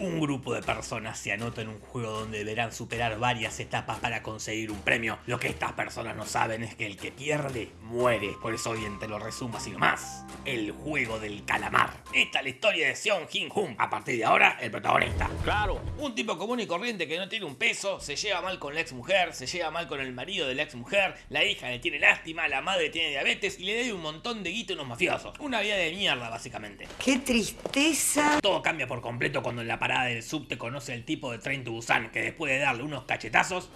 Un grupo de personas se anota en un juego donde deberán superar varias etapas para conseguir un premio. Lo que estas personas no saben es que el que pierde, muere. Por eso bien te lo resumo así nomás. El juego del calamar. Esta es la historia de Seon Jin Hum. A partir de ahora, el protagonista. Claro. Un tipo común y corriente que no tiene un peso, se lleva mal con la ex mujer, se lleva mal con el marido de la ex mujer, la hija le tiene lástima, la madre tiene diabetes y le debe un montón de guito a unos mafiosos. Una vida de mierda, básicamente. ¡Qué tristeza! Todo cambia por completo cuando en la parada del subte conoce al tipo de Train to Busan, que después de darle unos cachetazos,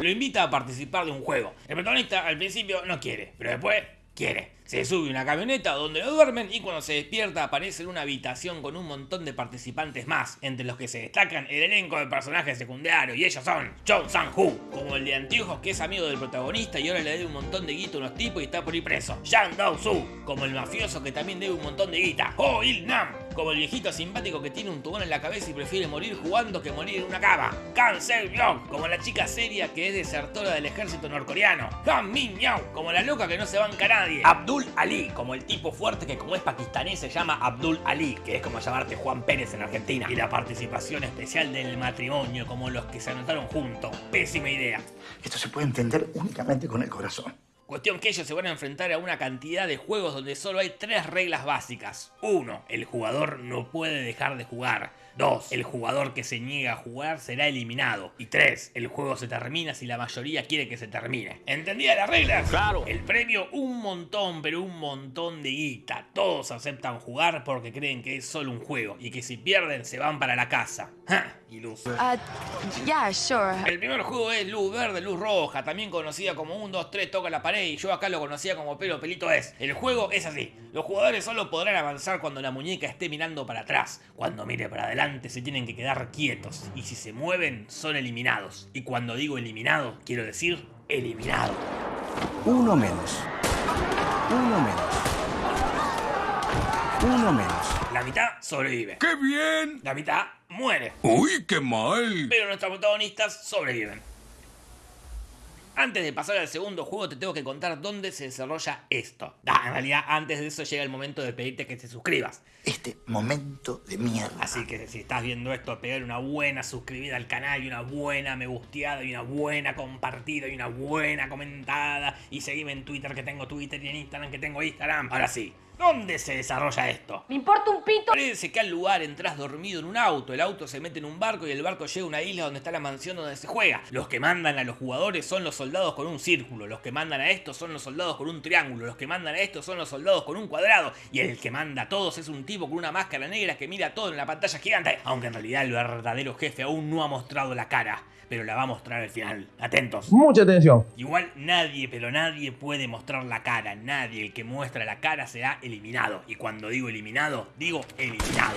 lo invita a participar de un juego. El protagonista al principio no quiere, pero después quiere. Se sube una camioneta donde lo duermen y cuando se despierta aparece en una habitación con un montón de participantes más, entre los que se destacan el elenco de personajes secundarios y ellos son John Sang-hoo, como el de anteojos que es amigo del protagonista y ahora le debe un montón de guita a unos tipos y está por ir preso. Yang Dao-soo, como el mafioso que también debe un montón de guita. Oh Il-nam, como el viejito simpático que tiene un tubón en la cabeza y prefiere morir jugando que morir en una cama. Kan Se-byung, como la chica seria que es desertora del ejército norcoreano. Han Min-young, como la loca que no se banca a nadie. Abdul Ali, como el tipo fuerte que como es pakistaní se llama Abdul Ali, que es como llamarte Juan Pérez en Argentina. Y la participación especial del matrimonio, como los que se anotaron juntos. Pésima idea. Esto se puede entender únicamente con el corazón. Cuestión que ellos se van a enfrentar a una cantidad de juegos donde solo hay tres reglas básicas. 1. El jugador no puede dejar de jugar. 2. El jugador que se niega a jugar será eliminado. Y 3. El juego se termina si la mayoría quiere que se termine. ¿Entendía las reglas? Claro. El premio un montón, pero un montón de guita. Todos aceptan jugar porque creen que es solo un juego y que si pierden se van para la casa. ¡Ja! Iluso. Uh, yeah, sure. El primer juego es Luz Verde, Luz Roja, también conocida como 1, 2, 3, toca la pared y yo acá lo conocía como Pelo Pelito es. El juego es así, los jugadores solo podrán avanzar cuando la muñeca esté mirando para atrás. Cuando mire para adelante se tienen que quedar quietos y si se mueven son eliminados. Y cuando digo eliminado, quiero decir eliminado. Uno menos. Uno menos. Uno menos. La mitad sobrevive. ¡Qué bien! La mitad muere. ¡Uy, qué mal! Pero nuestros protagonistas sobreviven. Antes de pasar al segundo juego te tengo que contar dónde se desarrolla esto. En realidad antes de eso llega el momento de pedirte que te suscribas. Este momento de mierda. Así que si estás viendo esto, pegar una buena suscribida al canal y una buena me gusteada y una buena compartida y una buena comentada. Y seguime en Twitter que tengo Twitter y en Instagram que tengo Instagram. Ahora sí, ¿dónde se desarrolla esto? Me importa un pito. Parece que al lugar entras dormido en un auto, el auto se mete en un barco y el barco llega a una isla donde está la mansión donde se juega. Los que mandan a los jugadores son los soldados con un círculo, los que mandan a estos son los soldados con un triángulo, los que mandan a estos son los soldados con un cuadrado y el que manda a todos es un tipo con una máscara negra que mira todo en la pantalla gigante, aunque en realidad el verdadero jefe aún no ha mostrado la cara. Pero la va a mostrar al final. Atentos. Mucha atención. Igual nadie, pero nadie puede mostrar la cara. Nadie. El que muestra la cara será eliminado. Y cuando digo eliminado, digo eliminado.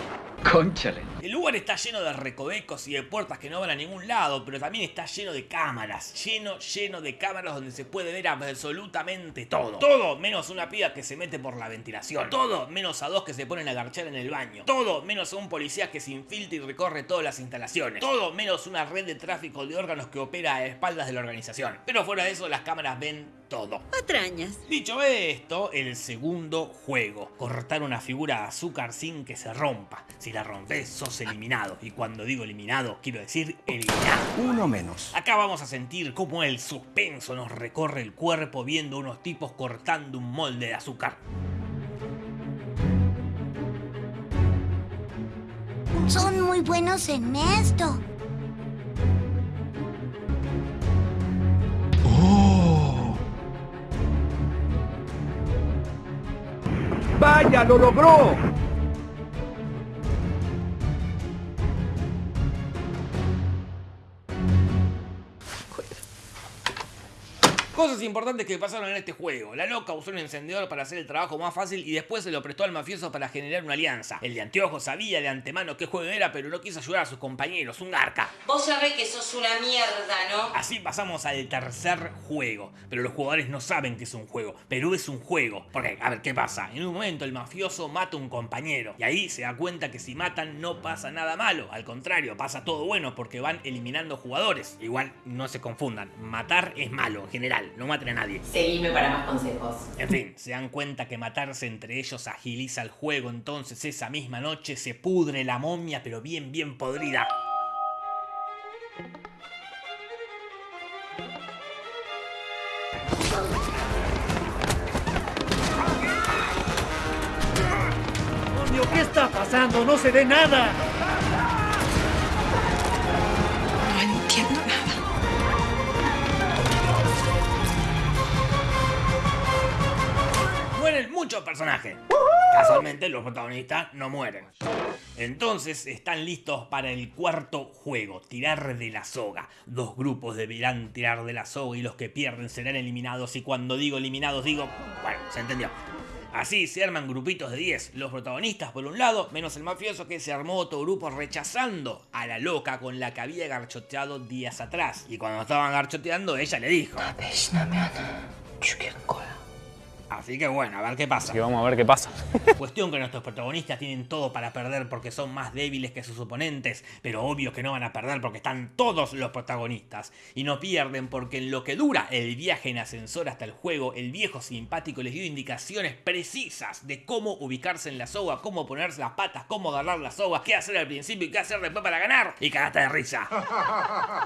Conchale. El lugar está lleno de recovecos y de puertas que no van a ningún lado, pero también está lleno de cámaras. Lleno, lleno de cámaras donde se puede ver absolutamente todo. Todo menos una piba que se mete por la ventilación. Todo menos a dos que se ponen a garchar en el baño. Todo menos a un policía que se infiltra y recorre todas las instalaciones. Todo menos una red de tráfico de órganos que opera a espaldas de la organización. Pero fuera de eso, las cámaras ven todo. Patrañas. Dicho esto, el segundo juego. Cortar una figura de azúcar sin que se rompa. Si la rompes, sos eliminado. Y cuando digo eliminado, quiero decir eliminado. Uno menos. Acá vamos a sentir cómo el suspenso nos recorre el cuerpo viendo unos tipos cortando un molde de azúcar. Son muy buenos en esto. ¡Vaya, lo logró! Cosas importantes que pasaron en este juego. La loca usó un encendedor para hacer el trabajo más fácil y después se lo prestó al mafioso para generar una alianza. El de anteojos sabía de antemano qué juego era, pero no quiso ayudar a sus compañeros, un garca. Vos sabés que sos una mierda, ¿no? Así pasamos al tercer juego, pero los jugadores no saben que es un juego, pero es un juego. Porque, a ver, ¿qué pasa? En un momento el mafioso mata a un compañero y ahí se da cuenta que si matan no pasa nada malo, al contrario, pasa todo bueno porque van eliminando jugadores. Igual no se confundan, matar es malo en general. Mal, no maten a nadie. Seguime para más consejos. En fin, se dan cuenta que matarse entre ellos agiliza el juego, entonces esa misma noche se pudre la momia, pero bien, bien podrida. ¿Qué está pasando? No se ve nada. Muchos personajes. Casualmente los protagonistas no mueren. Entonces están listos para el cuarto juego, tirar de la soga. Dos grupos deberán tirar de la soga y los que pierden serán eliminados. Y cuando digo eliminados digo... Bueno, se entendió. Así se arman grupitos de 10, los protagonistas por un lado, menos el mafioso que se armó otro grupo rechazando a la loca con la que había garchoteado días atrás. Y cuando estaban garchoteando ella le dijo... Así que bueno, a ver qué pasa. Que vamos a ver qué pasa. Cuestión que nuestros protagonistas tienen todo para perder porque son más débiles que sus oponentes, pero obvio que no van a perder porque están todos los protagonistas. Y no pierden porque en lo que dura el viaje en ascensor hasta el juego, el viejo simpático les dio indicaciones precisas de cómo ubicarse en la soga, cómo ponerse las patas, cómo agarrar la soga, qué hacer al principio y qué hacer después para ganar. Y cagaste de risa.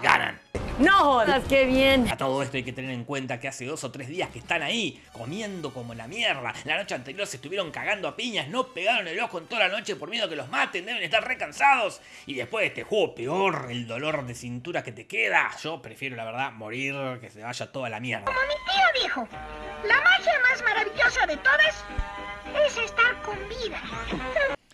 Ganan. No jodas, qué bien. A todo esto hay que tener en cuenta que hace dos o tres días que están ahí, comiendo como la mierda. La noche anterior se estuvieron cagando a piñas, no pegaron el ojo en toda la noche por miedo a que los maten, deben estar recansados. Y después de este juego, peor el dolor de cintura que te queda. Yo prefiero, la verdad, morir que se vaya toda la mierda. Como mi tío dijo, la magia más maravillosa de todas es estar con vida.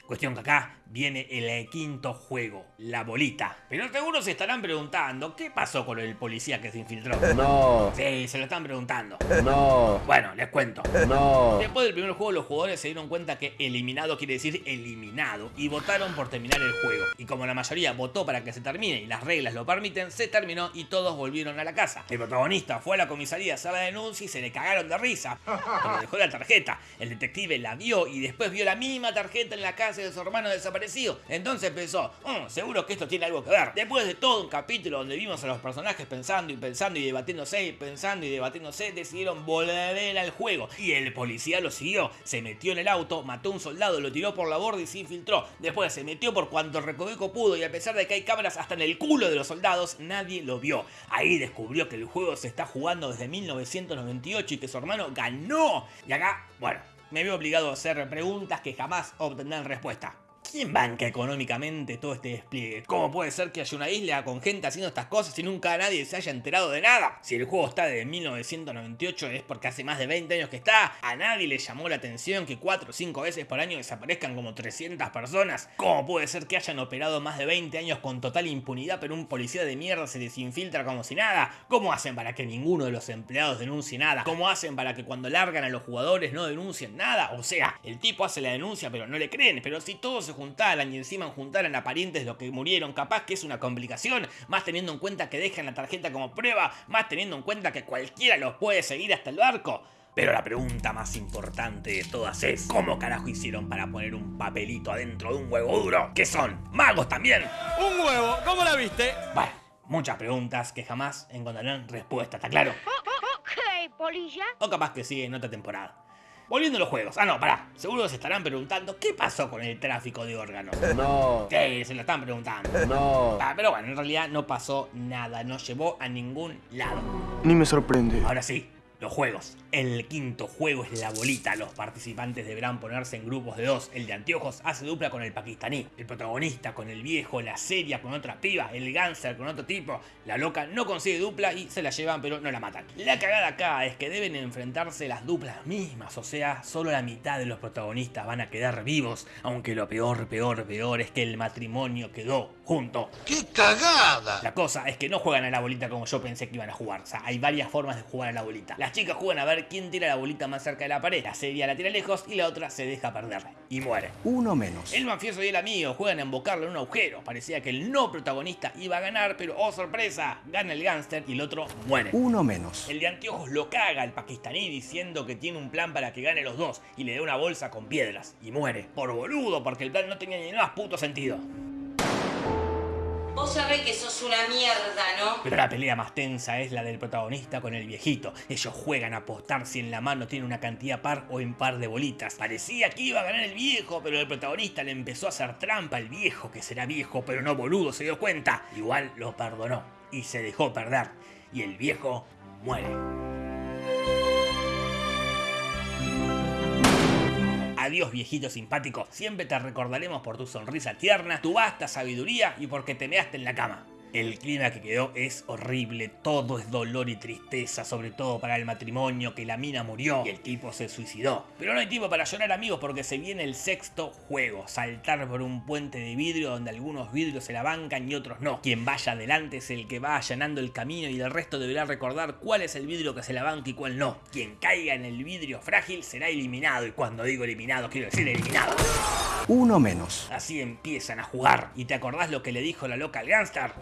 Cuestión que acá viene el quinto juego, la bolita. Pero seguro se estarán preguntando, ¿qué pasó con el policía que se infiltró? No, Sí, se lo están preguntando. no, Bueno, les cuento. no. Después del primer juego los jugadores se dieron cuenta que eliminado quiere decir eliminado y votaron por terminar el juego. Y como la mayoría votó para que se termine y las reglas lo permiten, se terminó y todos volvieron a la casa. El protagonista fue a la comisaría a hacer la denuncia y se le cagaron de risa. Pero dejó la tarjeta. El detective la vio y después vio la misma tarjeta en la casa de su hermano desaparecido. Entonces pensó, "Mm, seguro que esto tiene algo que ver. Después de todo un capítulo donde vimos a los personajes pensando y pensando y debatiéndose y pensando y debatiéndose, decidieron volver al juego. Y el policía lo siguió, se metió en el auto, mató a un soldado, lo tiró por la borda y se infiltró. Después se metió por cuanto recoveco pudo y a pesar de que hay cámaras hasta en el culo de los soldados, nadie lo vio. Ahí descubrió que el juego se está jugando desde 1998 y que su hermano ganó. Y acá, bueno, me veo obligado a hacer preguntas que jamás obtendrán respuesta. ¿Quién banca económicamente todo este despliegue? ¿Cómo puede ser que haya una isla con gente haciendo estas cosas y nunca nadie se haya enterado de nada? Si el juego está desde 1998 es porque hace más de 20 años que está. A nadie le llamó la atención que 4 o 5 veces por año desaparezcan como 300 personas. ¿Cómo puede ser que hayan operado más de 20 años con total impunidad pero un policía de mierda se desinfiltra como si nada? ¿Cómo hacen para que ninguno de los empleados denuncie nada? ¿Cómo hacen para que cuando largan a los jugadores no denuncien nada? O sea, el tipo hace la denuncia pero no le creen. Pero si todos se juntaran y encima juntaran a parientes de los que murieron, capaz que es una complicación. Más teniendo en cuenta que dejan la tarjeta como prueba. Más teniendo en cuenta que cualquiera los puede seguir hasta el barco. Pero la pregunta más importante de todas es ¿Cómo carajo hicieron para poner un papelito adentro de un huevo duro? ¿Qué son? ¿Magos también? Un huevo, ¿cómo la viste? Bueno, muchas preguntas que jamás encontrarán respuesta, ¿está claro? Ok, polilla. O capaz que sigue en otra temporada. Volviendo a los juegos. Ah, no, pará. Seguro se estarán preguntando ¿qué pasó con el tráfico de órganos? No, Sí, se lo están preguntando. no. Ah, pero bueno, en realidad no pasó nada, no llevó a ningún lado. Ni me sorprende. Ahora sí, los juegos. El quinto juego es la bolita. Los participantes deberán ponerse en grupos de dos. El de anteojos hace dupla con el pakistaní. El protagonista con el viejo, la seria con otra piba, el gánster con otro tipo. La loca no consigue dupla y se la llevan pero no la matan. La cagada acá es que deben enfrentarse las duplas mismas. O sea, solo la mitad de los protagonistas van a quedar vivos. Aunque lo peor, peor, peor es que el matrimonio quedó junto. ¡Qué cagada! La cosa es que no juegan a la bolita como yo pensé que iban a jugar. O sea, hay varias formas de jugar a la bolita. Las chicas juegan a ver quién tira la bolita más cerca de la pared. La seria la tira lejos y la otra se deja perder. Y muere. Uno menos. El mafioso y el amigo juegan a embocarlo en un agujero. Parecía que el no protagonista iba a ganar, pero oh sorpresa, gana el gángster y el otro muere. Uno menos. El de anteojos lo caga al pakistaní diciendo que tiene un plan para que gane los dos y le da una bolsa con piedras y muere. Por boludo, porque el plan no tenía ni más puto sentido. Vos sabés que sos una mierda, ¿no? Pero la pelea más tensa es la del protagonista con el viejito. Ellos juegan a apostar si en la mano tiene una cantidad par o impar de bolitas. Parecía que iba a ganar el viejo, pero el protagonista le empezó a hacer trampa al viejo, que será viejo, pero no boludo, se dio cuenta. Igual lo perdonó y se dejó perder. Y el viejo muere. Adiós viejito simpático, siempre te recordaremos por tu sonrisa tierna, tu vasta sabiduría y porque te measte en la cama. El clima que quedó es horrible, todo es dolor y tristeza, sobre todo para el matrimonio, que la mina murió y el tipo se suicidó. Pero no hay tiempo para llorar amigos porque se viene el sexto juego, saltar por un puente de vidrio donde algunos vidrios se la bancan y otros no. Quien vaya adelante es el que va allanando el camino y el resto deberá recordar cuál es el vidrio que se la banca y cuál no. Quien caiga en el vidrio frágil será eliminado y cuando digo eliminado quiero decir eliminado. Uno menos. Así empiezan a jugar. ¿Y te acordás lo que le dijo la loca al Gangstar?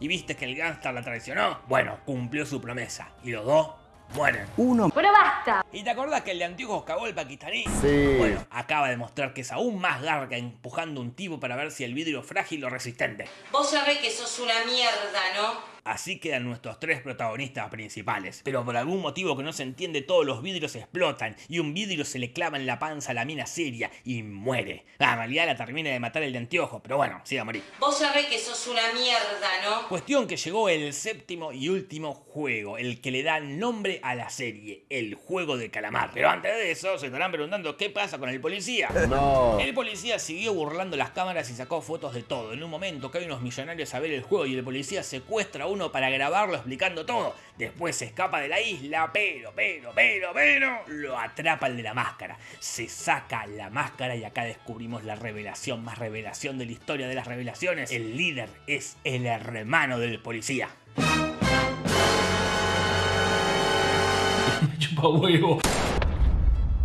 ¿Y viste que el Gangstar la traicionó? Bueno, cumplió su promesa. Y los dos mueren. Uno. Pero basta. ¿Y te acordás que el de anteojos cagó el pakistaní? Sí. Bueno, acaba de mostrar que es aún más garga empujando un tipo para ver si el vidrio es frágil o resistente. Vos sabés que sos una mierda, ¿no? Así quedan nuestros tres protagonistas principales. Pero por algún motivo que no se entiende, todos los vidrios explotan y un vidrio se le clava en la panza a la mina seria y muere. Ah, en realidad la termina de matar el de anteojos, pero bueno, sí va a morir. Vos sabés que sos una mierda, ¿no? Cuestión que llegó el séptimo y último juego, el que le da nombre a la serie, el juego de calamar. Pero antes de eso, se estarán preguntando qué pasa con el policía. No. El policía siguió burlando las cámaras y sacó fotos de todo. En un momento caen unos millonarios a ver el juego y el policía secuestra a uno para grabarlo explicando todo. Después se escapa de la isla, pero, pero, pero, pero, lo atrapa el de la máscara. Se saca la máscara y acá descubrimos la revelación, más revelación de la historia de las revelaciones. El líder es el hermano del policía. Chupa huevo.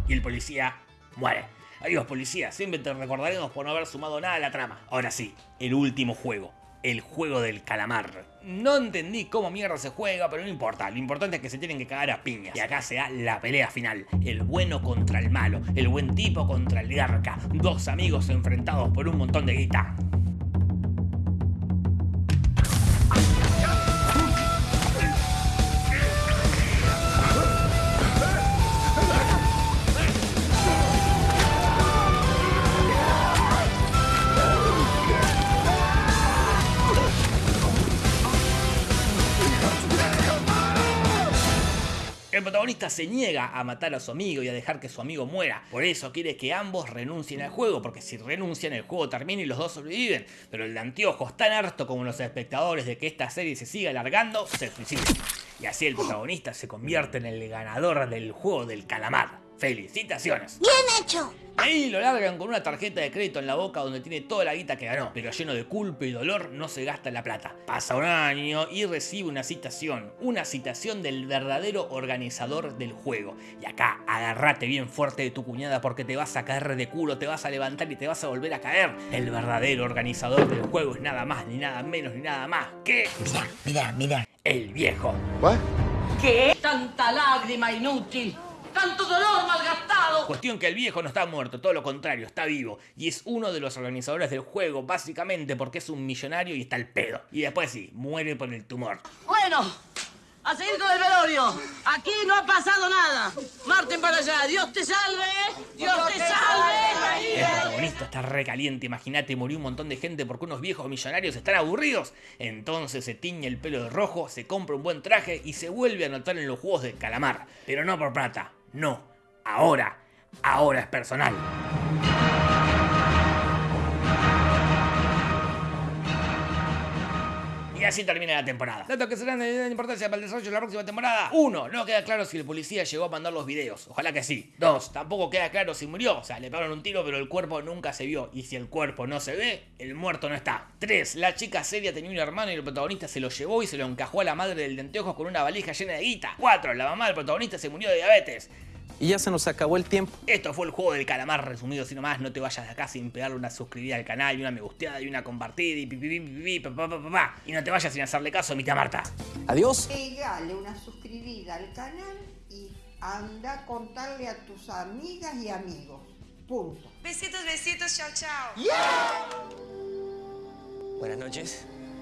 y el policía muere. Adiós policía, siempre te recordaremos por no haber sumado nada a la trama. Ahora sí, el último juego, el juego del calamar. No entendí cómo mierda se juega, pero no importa, lo importante es que se tienen que cagar a piñas. Y acá se da la pelea final, el bueno contra el malo, el buen tipo contra el garca, dos amigos enfrentados por un montón de guita. Protagonista se niega a matar a su amigo y a dejar que su amigo muera. Por eso quiere que ambos renuncien al juego, porque si renuncian el juego termina y los dos sobreviven. Pero el de anteojos, tan harto como los espectadores de que esta serie se siga alargando, se suicida. Y así el protagonista se convierte en el ganador del juego del calamar. ¡Felicitaciones! Bien hecho. Ahí lo largan con una tarjeta de crédito en la boca donde tiene toda la guita que ganó, pero lleno de culpa y dolor no se gasta la plata. Pasa un año y recibe una citación, una citación del verdadero organizador del juego. Y acá agarrate bien fuerte de tu cuñada porque te vas a caer de culo, te vas a levantar y te vas a volver a caer. El verdadero organizador del juego es nada más, ni nada menos, ni nada más que Mira, mira, mira. el viejo. ¿Qué? Tanta lágrima inútil. Tanto dolor malgastado. Cuestión que el viejo no está muerto, todo lo contrario, está vivo. Y es uno de los organizadores del juego, básicamente porque es un millonario y está al pedo. Y después sí, muere por el tumor. Bueno, a seguir con el velorio. Aquí no ha pasado nada. Marten para allá. Dios te salve. Dios te salve. El protagonista está recaliente, imagínate, murió un montón de gente porque unos viejos millonarios están aburridos. Entonces se tiñe el pelo de rojo, se compra un buen traje y se vuelve a anotar en los juegos de calamar. Pero no por plata, no. Ahora, ahora es personal. Y así termina la temporada. Datos que serán de gran importancia para el desarrollo de la próxima temporada. 1. No queda claro si el policía llegó a mandar los videos. Ojalá que sí. 2. Tampoco queda claro si murió. O sea, le pegaron un tiro, pero el cuerpo nunca se vio. Y si el cuerpo no se ve, el muerto no está. 3. La chica seria tenía un hermano y el protagonista se lo llevó y se lo encajó a la madre del de anteojos con una valija llena de guita. 4. La mamá del protagonista se murió de diabetes. Y ya se nos acabó el tiempo. Esto fue el juego del calamar resumido así nomás. No te vayas de acá sin pegarle una suscribida al canal y una me gusteada y una compartida y pipi, pipi, pipi, pa, pa, pa, pa, pa. Y no te vayas sin hacerle caso a mi tía Marta. Adiós. Pegale una suscribida al canal y anda a contarle a tus amigas y amigos. Punto. Besitos, besitos, chao, chao. Buenas noches.